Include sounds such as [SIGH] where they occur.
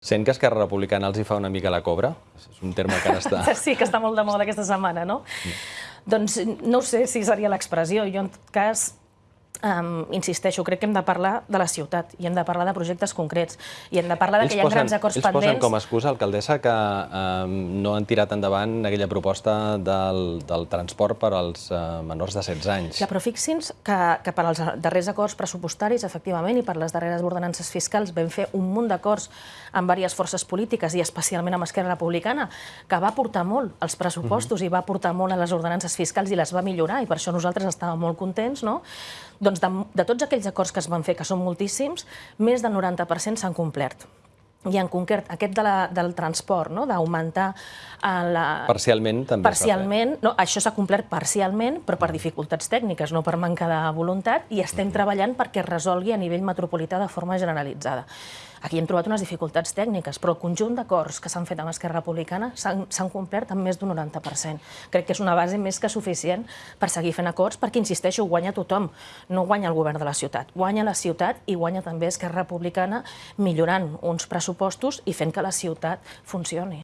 Sent que Esquerra Republicana els hi fa una mica la cobra? És un terme que ara està... [LAUGHS] Sí, que està molt de moda aquesta setmana, no? Doncs no sé si seria l'expressió. Jo, en tot cas, um, insisteixo, crec que hem de parlar de la ciutat i hem de parlar de projectes concrets i hem de parlar de que hi ha posen, grans acords ells pendents. posen com a excusa, alcaldessa, que um, no han tirat endavant aquella proposta del, del transport per als uh, menors de 16 anys. Ja, però fixi'ns que, que per als darrers acords pressupostaris, efectivament, i per les darreres ordenances fiscals, vam fer un munt d'acords amb diverses forces polítiques i especialment amb Esquerra Republicana, que va portar molt als pressupostos uh -huh. i va portar molt a les ordenances fiscals i les va millorar, i per això nosaltres estàvem molt contents, no? Doncs de, de tots aquells acords que es van fer, que són moltíssims, més del 90% s'han complert. I en concret, aquest de la, del transport, no? d'augmentar la... Parcialment també Parcialment, no, això s'ha complert parcialment, però per dificultats tècniques, no per manca de voluntat, i estem treballant perquè es resolgui a nivell metropolità de forma generalitzada. Aquí hem trobat unes dificultats tècniques, però el conjunt d'acords que s'han fet amb Esquerra Republicana s'han complert amb més d'un 90%. Crec que és una base més que suficient per seguir fent acords, perquè, insisteixo, guanya tothom. No guanya el govern de la ciutat, guanya la ciutat i guanya també Esquerra Republicana millorant uns pressupostos i fent que la ciutat funcioni.